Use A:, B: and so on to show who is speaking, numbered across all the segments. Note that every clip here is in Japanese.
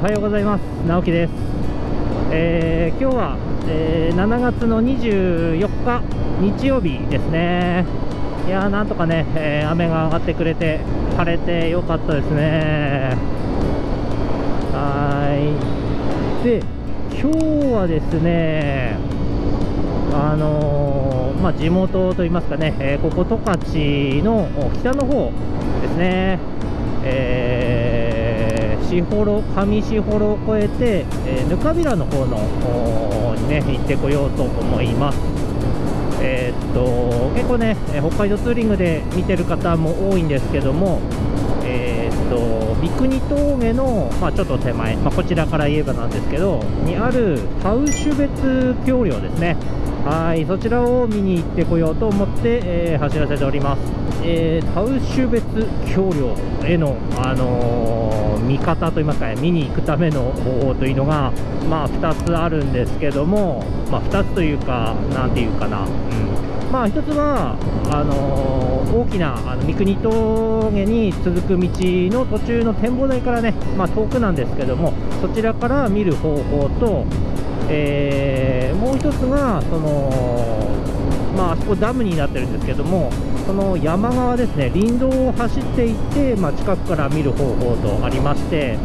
A: おはようございます。直樹です。えー今日は、えー7月の24日日曜日ですね。いやーなんとかね、えー雨が上がってくれて晴れてよかったですね。はい。で、今日はですね、あのーまあ、地元といいますかね、えーここ十勝の北の方ですね、えー、士幌上士幌を越えて、えー、ぬかびらの方のにね行ってこようと思います。えーっと結構ね、北海道ツーリングで見てる方も多いんですけども、えーっと三国峠の、まあ、ちょっと手前、まあ、こちらから言えばなんですけどにあるタウシュ別橋梁ですねはいそちらを見に行ってこようと思って、えー走らせております、えータウシュ別橋梁への、あのー見方といいますかね見に行くための方法というのが、まあ、2つあるんですけども、まあ、2つというかなんていうかな、うん。まあ一つはあのー大きなあの三国峠に続く道の途中の展望台からね、まあ、遠くなんですけどもそちらから見る方法と、えーもう一つがそのまあそこダムになってるんですけどもその山側ですね林道を走っていって、まあ、近くから見る方法とありまして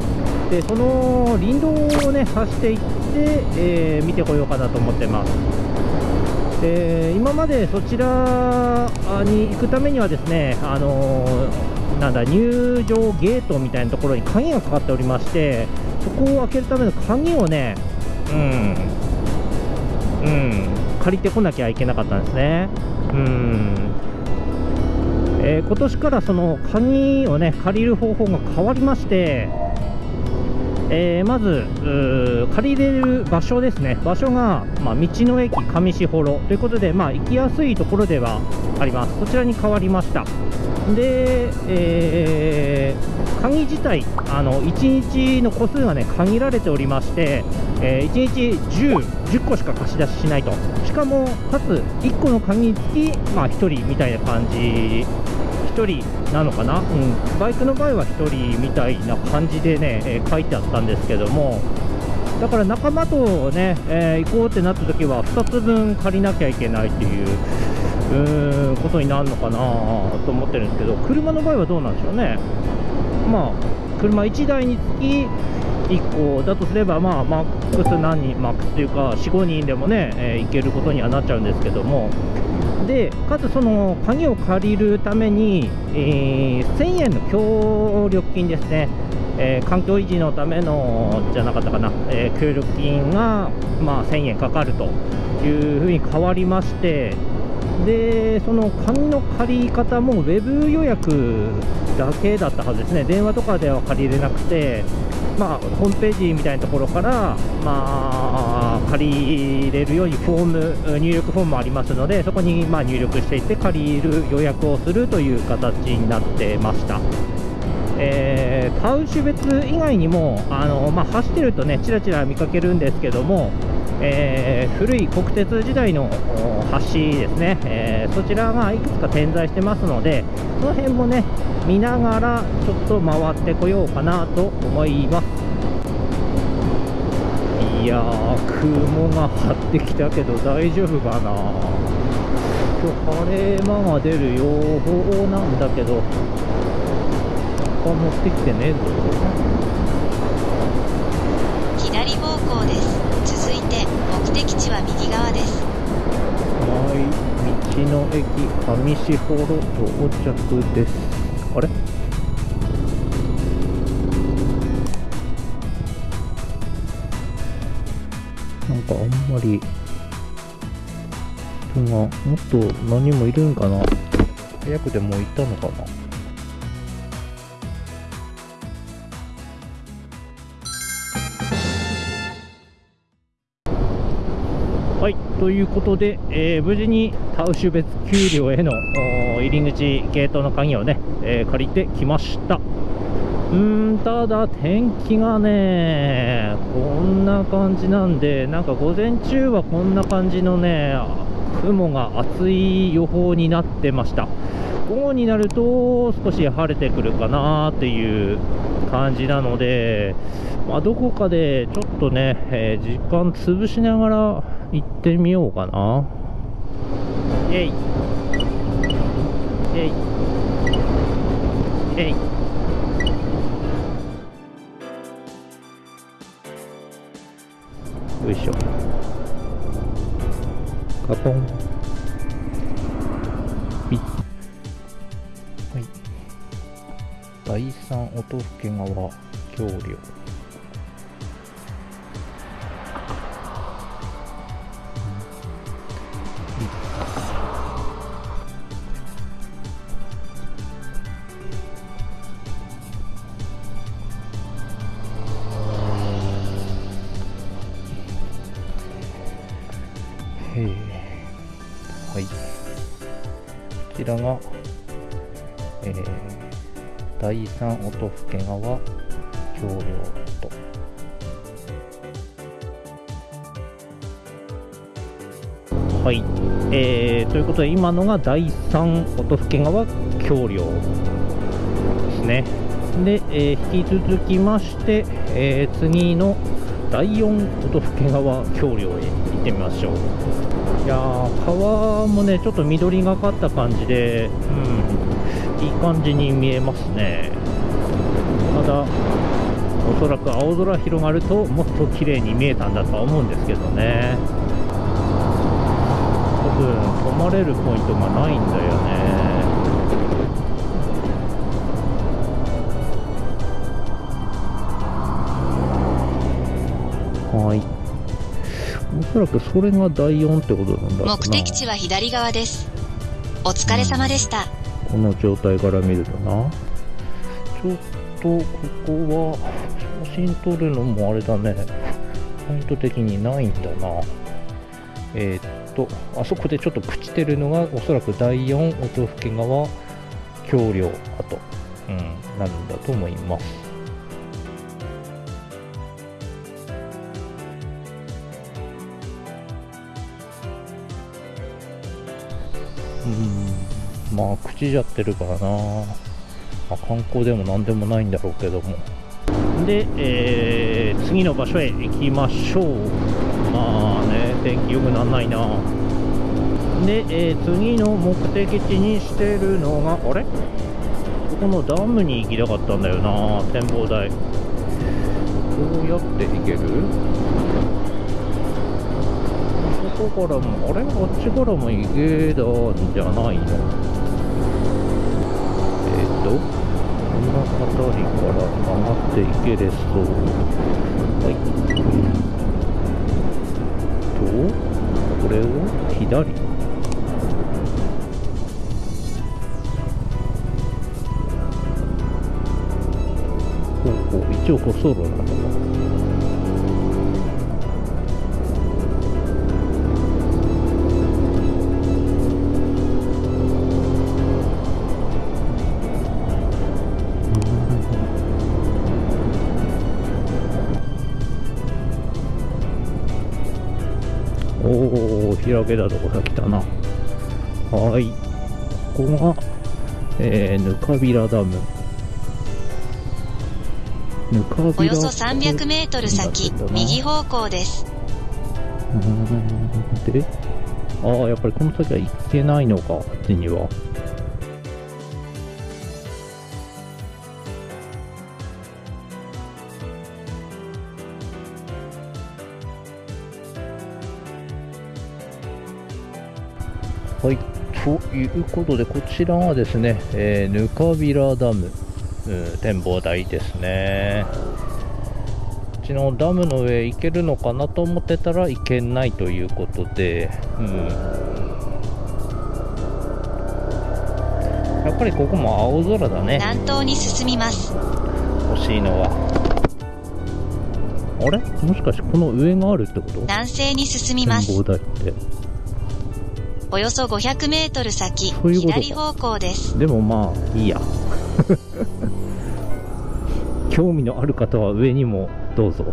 A: でその林道をね走っていって、えー見てこようかなと思ってます。で今までそちらに行くためにはですね、あのーなんだ入場ゲートみたいなところに鍵がかかっておりましてそこを開けるための鍵をねうん。うん。借りてこなきゃいけなかったんですね。うん。えー今年からその鍵をね借りる方法が変わりましてえーまず借りれる場所ですね、場所が、まあ、道の駅上士幌。ということで、まあ、行きやすいところではあります、そちらに変わりました。で、えー鍵自体、あの1日の個数が、ね、限られておりまして、え1日10、10個しか貸し出ししないと、しかも、かつ1個の鍵につき、まあ、1人みたいな感じ1人なのかな、うん、バイクの場合は1人みたいな感じでね、えー書いてあったんですけども、だから仲間とね、えー行こうってなった時は、2つ分借りなきゃいけないっていううーんことになるのかなと思ってるんですけど、車の場合はどうなんでしょうね？まあ、車1台につき1個だとすれば、まあ、マックス何人、マックスというか、4、5人でもね、えー行けることにはなっちゃうんですけども、でかつその鍵を借りるために、えー1000円の協力金ですね、えー環境維持のためのじゃなかったかな、えー協力金が、まあ、1000円かかるというふうに変わりまして、でその紙の借り方もウェブ予約だけだったはずですね、電話とかでは借りれなくて、まあ、ホームページみたいなところから、まあ、借りれるようにフォーム入力フォームもありますので、そこにま入力していって、借りる予約をするという形になってました。えー、タウシュ別以外にもあの、まあ、走ってるとねちらちら見かけるんですけども、えー古い国鉄時代の橋ですね、えーそちらがいくつか点在してますのでその辺もね見ながらちょっと回ってこようかなと思います。いやー雲が張ってきたけど大丈夫かな。今日晴れ間が出る予報なんだけど他持ってきてねえぞ。
B: 左方向です。て目的地は右側です。
A: はい、道の駅上士幌到着です。あれ？なんかあんまり人がもっと何もいるんかな？早くでもう行ったのかな？ということで、えー無事にタウシュ別丘陵への入り口ゲートの鍵をね、えー借りてきました。うーん、ただ天気がね、こんな感じなんで、なんか午前中はこんな感じのね、雲が厚い予報になってました。午後になると少し晴れてくるかなっていう感じなので、まあ、どこかでちょっとね、えー時間潰しながら行ってみようかな。えい。えい。えい。よいしょ。カポン。ピッ。はい。第三音更川橋梁。ちらが、えー、第三音更川橋梁と。はい、えー、ということで今のが第三音更川橋梁ですね。で、えー引き続きまして、えー次の第4音更川橋梁へ行ってみましょう。いやー川もねちょっと緑がかった感じで、うん、いい感じに見えますね。ただおそらく青空広がるともっと綺麗に見えたんだとは思うんですけどね。多分止まれるポイントがないんだよね。はい。おそらくそれが第4ってことなんだ
B: 目的地は左側です。お疲れ様でした。
A: この状態から見るとな。ちょっとここは写真撮るのもあれだね。ポイント的にないんだな。えーっとあそこでちょっと朽ちてるのがおそらく第4音更川橋梁跡、うん、なるんだと思いますまあ口じゃってるからな、まあ、観光でも何でもないんだろうけども。で、えー次の場所へ行きましょう。まあね天気良くなんないな。で、えー次の目的地にしてるのがあれ？ここのダムに行きたかったんだよな展望台。どうやって行ける？そこからもあれ？あっちからも行けたんじゃないの？えっ、とこの辺りから曲がっていけれそう。はい。とこれを左。ほうほう一応こうソロなのか開けたとこが来たな。はい。ここが、えー、ぬかびらダム。ぬかびら
B: およそ300メートル先、右方向です。
A: うーん。でああやっぱりこの先は行けないのかあっちにはということで、こちらがですね、えーぬかびらダム、うん展望台ですね。こっちのダムの上行けるのかなと思ってたら行けないということで、うん、やっぱりここも青空だね、
B: 南東に進みます。
A: 欲しいのは。あれ？もしかしてこの上があるってこと？
B: 南西に進みます。
A: 展望台って。
B: およそ500メートル先、
A: そういうことか。
B: 左方向です。
A: でもまあいいや。興味のある方は上にもどうぞ。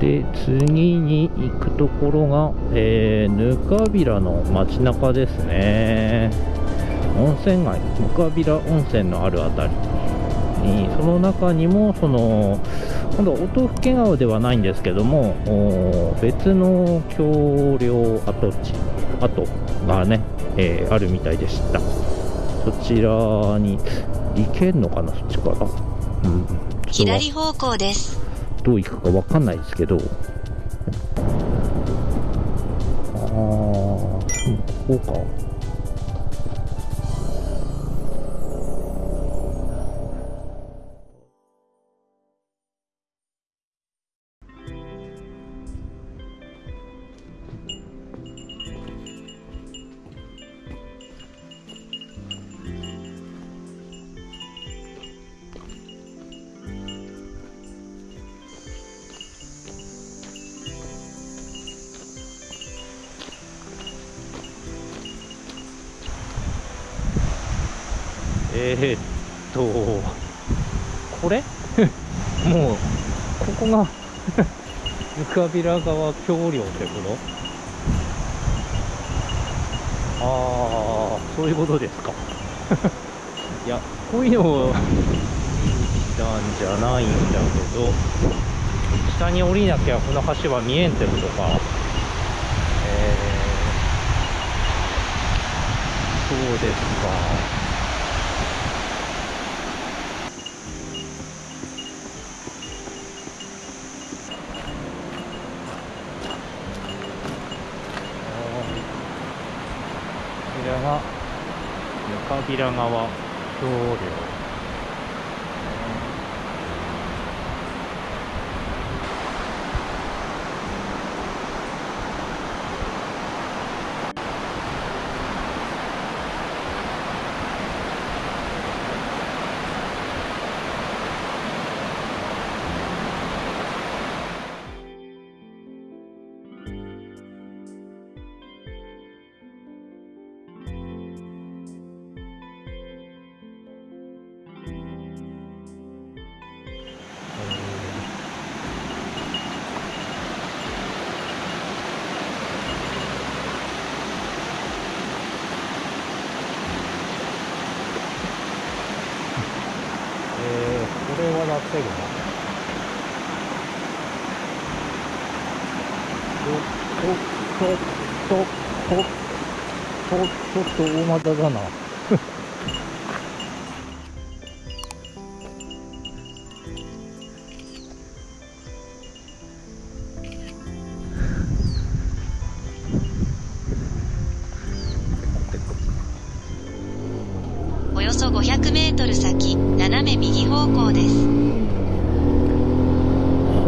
A: で次に行くところが、えー、ぬかびらの街中ですね。温泉街。ぬかびら温泉のあるあたり。えーその中にもその今度は音更川ではないんですけども別の橋梁跡地跡がね、えーあるみたいでした。そちらに行けんのかなそっちから、うん、
B: 左方向です。
A: どう行くかわかんないですけど。ああここかえー、っとこれ？もうここがぬかびら川橋梁ってこと？ああそういうことですか。いやこういうのをなんじゃないんだけど下に降りなきゃこの橋は見えんってことか。えー、そうですかこちらが平川通りおっととととちょっと大股だな。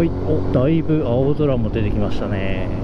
A: いおだいぶ青空も出てきましたね。